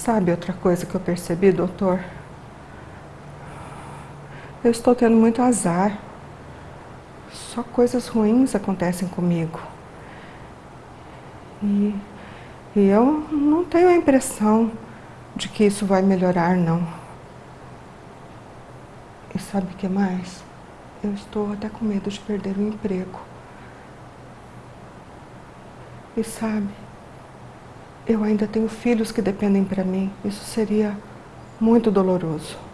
Sabe outra coisa que eu percebi, doutor? Eu estou tendo muito azar. Só coisas ruins acontecem comigo. E, e eu não tenho a impressão de que isso vai melhorar, não. E sabe o que mais? Eu estou até com medo de perder o emprego. E sabe, eu ainda tenho filhos que dependem para mim. Isso seria muito doloroso.